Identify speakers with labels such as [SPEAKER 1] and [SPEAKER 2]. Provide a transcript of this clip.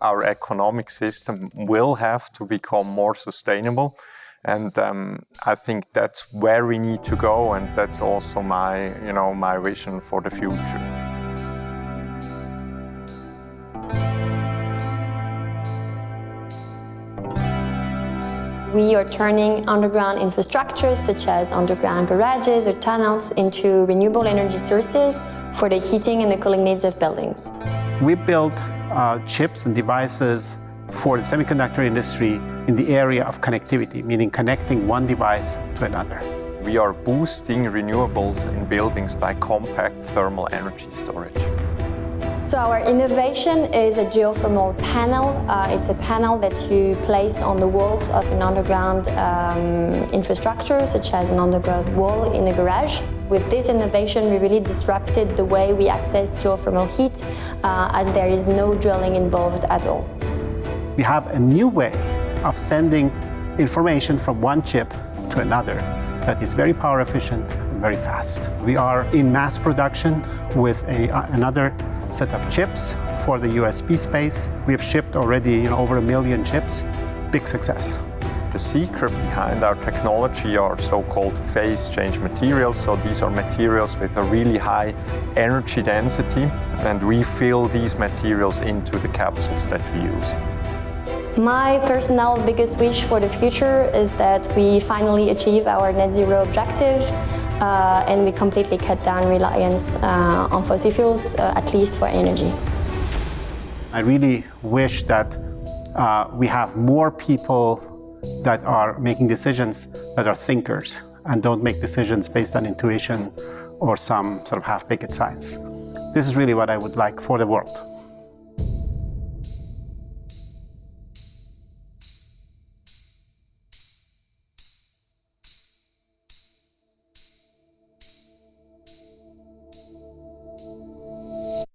[SPEAKER 1] our economic system will have to become more sustainable. And um, I think that's where we need to go, and that's also my, you know, my vision for the future.
[SPEAKER 2] We are turning underground infrastructures such as underground garages or tunnels into renewable energy sources for the heating and the cooling needs of buildings.
[SPEAKER 3] We build uh, chips and devices for the semiconductor industry in the area of connectivity, meaning connecting one device to another.
[SPEAKER 1] We are boosting renewables in buildings by compact thermal energy storage.
[SPEAKER 2] So our innovation is a geothermal panel. Uh, it's a panel that you place on the walls of an underground um, infrastructure, such as an underground wall in a garage. With this innovation, we really disrupted the way we access geothermal heat, uh, as there is no drilling involved at all.
[SPEAKER 3] We have a new way of sending information from one chip to another that is very power efficient and very fast. We are in mass production with a, another set of chips for the USB space. We have shipped already you know, over a million chips. Big success.
[SPEAKER 1] The secret behind our technology are so-called phase change materials. So these are materials with a really high energy density and we fill these materials into the capsules that we use.
[SPEAKER 2] My personal biggest wish for the future is that we finally achieve our net zero objective uh, and we completely cut down reliance uh, on fossil fuels, uh, at least for energy.
[SPEAKER 3] I really wish that uh, we have more people that are making decisions that are thinkers and don't make decisions based on intuition or some sort of half-baked science. This is really what I would like for the world.